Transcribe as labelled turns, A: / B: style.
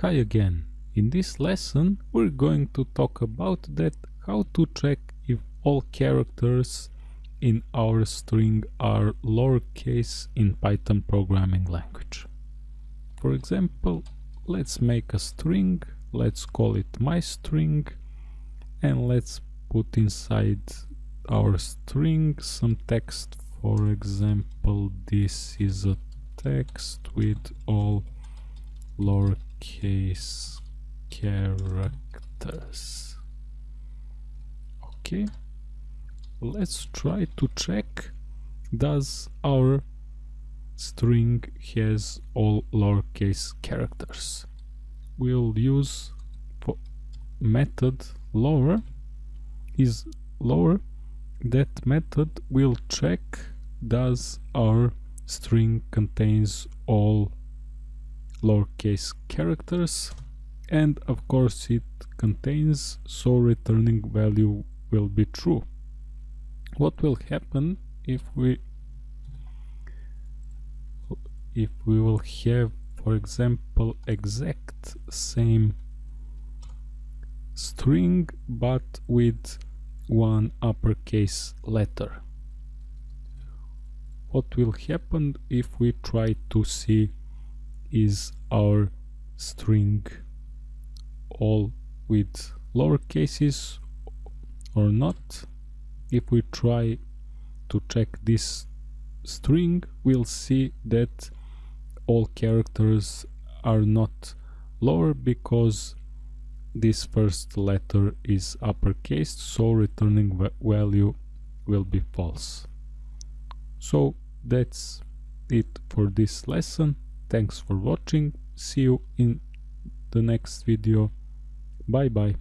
A: Hi again. In this lesson we're going to talk about that how to check if all characters in our string are lowercase in Python programming language. For example, let's make a string, let's call it my string and let's put inside our string some text for example this is a text with all lowercase characters. Okay. Let's try to check. Does our string has all lowercase characters? We'll use method lower. Is lower. That method will check. Does our string contains all lowercase characters and of course it contains so returning value will be true. What will happen if we if we will have for example exact same string but with one uppercase letter? What will happen if we try to see is our string. All with lower cases or not if we try to check this string we'll see that all characters are not lower because this first letter is uppercase so returning value will be false. So that's it for this lesson thanks for watching. See you in the next video. Bye bye